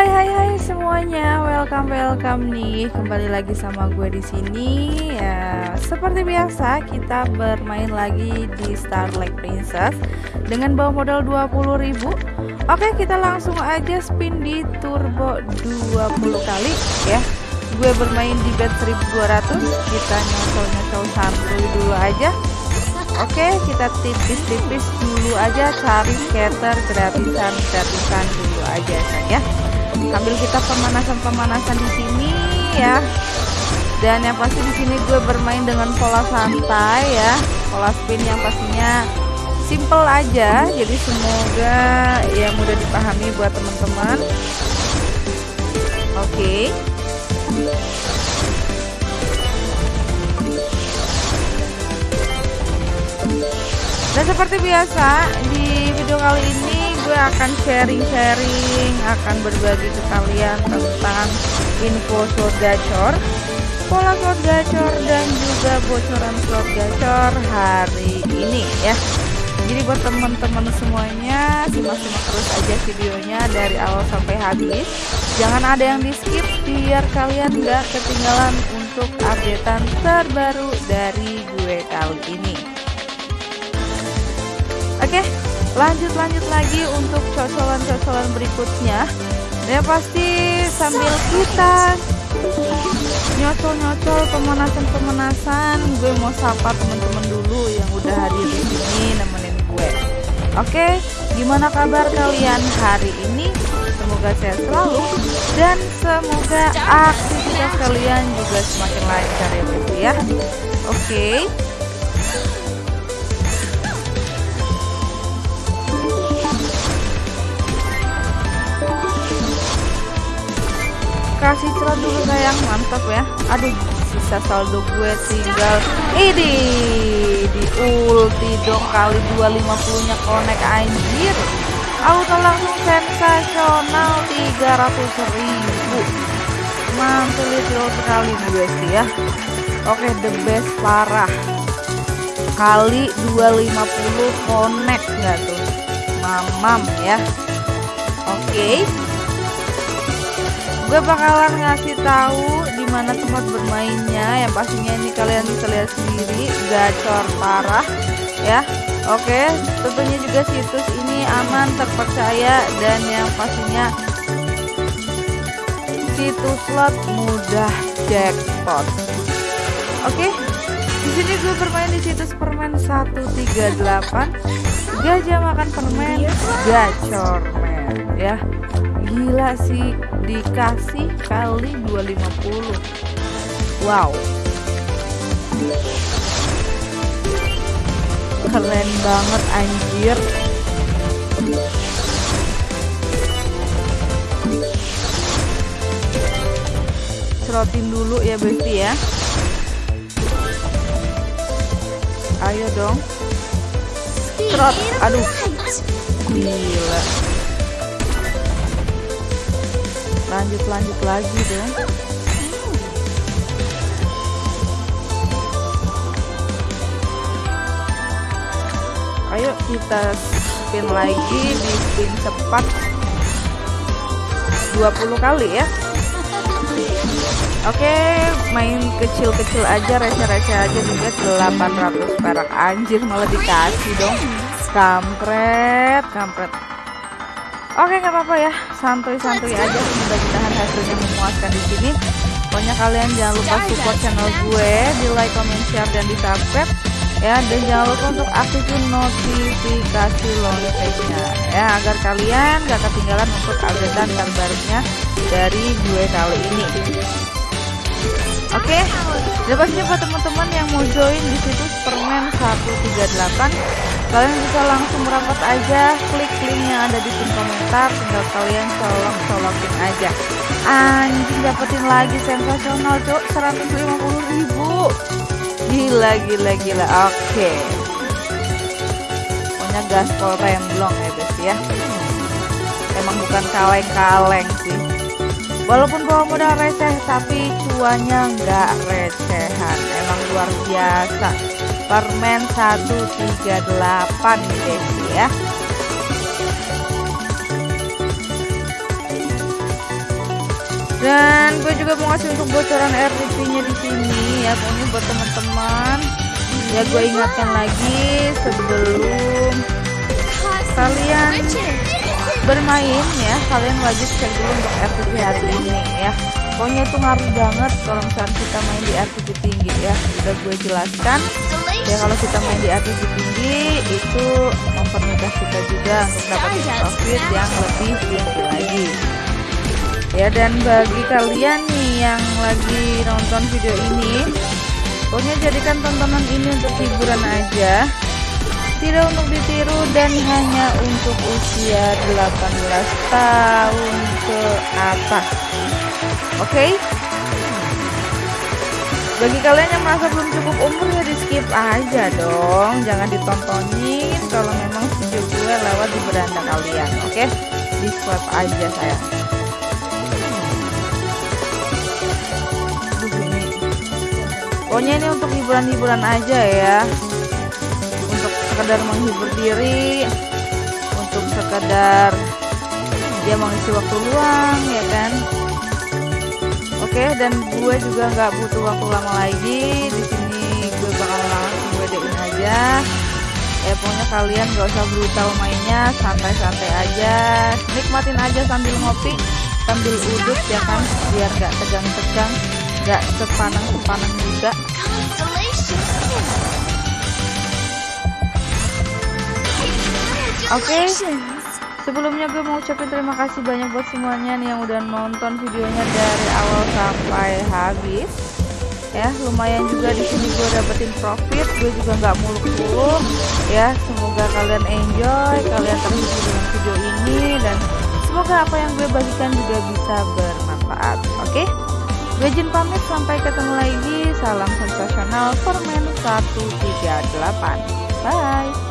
Hai hai hai semuanya, welcome welcome nih kembali lagi sama gue di sini. Ya, seperti biasa kita bermain lagi di Starlight Princess dengan bawa modal 20.000. Oke, kita langsung aja spin di turbo 20 kali ya. Gue bermain di bet 1200, kita nyocol-nyocol santuy dulu aja. Oke, kita tipis-tipis dulu aja cari scatter gratisan-gratisan dulu aja ya sambil kita pemanasan-pemanasan di sini ya. Dan yang pasti di sini gue bermain dengan pola santai ya. Pola spin yang pastinya simple aja. Jadi semoga ya mudah dipahami buat teman-teman. Oke. Okay. dan seperti biasa di video kali ini gue akan sharing-sharing akan berbagi ke kalian tentang info slot gacor pola slot gacor dan juga bocoran slot gacor hari ini ya. Jadi buat teman-teman semuanya simak-simak terus aja videonya dari awal sampai habis. Jangan ada yang di skip biar kalian gak ketinggalan untuk updatean terbaru dari gue kali ini. Oke? okay? Lanjut lanjut lagi untuk cocolan-cocolan berikutnya. Ya pasti sambil kita nyocol-nyocol pemanasan-pemanasan gue mau sapa teman-teman dulu yang udah hadir di sini nemenin gue. Oke gimana kabar kalian hari ini? Semoga sehat selalu dan semoga aktivitas kalian juga semakin lancar ya bro ya. Oke kasih celah dulu sayang. Mantap ya. Aduh sisa saldo gue tinggal ini di ulti dong kali 250 nya konek anjir. Auto langsung sensasional 300 ribu. Mantul sekali guys ya. Oke the best parah. Kali 250 konek nggak tuh. Mamam ya. Oke gue bakalan ngasih tahu di mana tempat bermainnya. Yang pastinya ini kalian bisa lihat sendiri. Gacor parah ya. Oke tentunya juga situs ini aman terpercaya dan yang pastinya situs slot mudah jackpot. Oke di sini gue bermain di situs permen 138 gajah makan permen gacor men ya gila sih dikasih kali 250 wow. Keren banget anjir. Cerotin dulu ya Besti ya. Ayo dong. Cerot aduh. Gila lanjut lanjut lagi dong. Ayo kita spin lagi di spin cepat 20 kali ya. Oke main kecil-kecil aja receh-receh aja juga 800 perak. Anjir malah dikasih dong. Kampret kampret Oke nggak apa-apa ya. Santuy-santuy aja. mudah-mudahan hasilnya memuaskan di sini. Pokoknya kalian jangan lupa support channel gue. Di like comment share dan di subscribe ya dan jangan lupa untuk aktifin notifikasi loncengnya. Ya agar kalian gak ketinggalan untuk updatean terbarunya dari gue kali ini oke okay. pastinya buat teman-teman yang mau join di situs permen 138 kalian bisa langsung merapat aja klik link yang ada di pin komentar tinggal kalian colok colokin aja. Anjing dapetin lagi sensasional cok. 150 ribu. Gila gila gila. Oke. Okay. pokoknya gaspol remblong ya guys ya. Emang bukan kaleng-kaleng sih walaupun bawa modal receh tapi cuanya nggak recehan. Emang luar biasa. Permen 138 guys ya. Dan gue juga mau ngasih untuk bocoran RTP nya di sini ya. Pokoknya buat teman-teman. Ya gue ingatkan lagi sebelum kalian bermain ya kalian wajib cek dulu untuk RTP hari ini ya. Pokoknya itu ngaruh banget kalau misalnya kita main di RTP tinggi ya udah gue jelaskan. Ya kalau kita main di RTP tinggi itu mempermudah kita juga untuk dapat profit yang lebih tinggi lagi. Ya dan bagi kalian nih yang lagi nonton video ini pokoknya jadikan tontonan ini untuk hiburan aja tidak untuk ditiru dan hanya untuk usia 18 tahun ke atas oke okay? bagi kalian yang merasa belum cukup umur ya di skip aja dong jangan ditontonin kalau memang video gue lewat di beranda kalian oke okay? di swipe aja saya pokoknya ini untuk hiburan-hiburan aja ya sekedar menghibur diri untuk sekedar dia mengisi waktu luang ya kan? Oke dan gue juga nggak butuh waktu lama lagi. Di sini gue bakal langsung wedein aja. Ya pokoknya kalian gak usah brutal mainnya santai-santai aja. Nikmatin aja sambil ngopi sambil udut ya kan? Biar gak tegang-tegang gak sepanang-sepanang juga Oke. Okay. Sebelumnya gue mau ucapin terima kasih banyak buat semuanya nih yang udah nonton videonya dari awal sampai habis. Ya, lumayan juga di sini gue dapetin profit, gue juga nggak muluk-muluk. Ya, semoga kalian enjoy, kalian terhibur dengan video ini dan semoga apa yang gue bagikan juga bisa bermanfaat. Oke? Okay? Gue izin pamit sampai ketemu lagi. Salam sensasional Permen 138. Bye.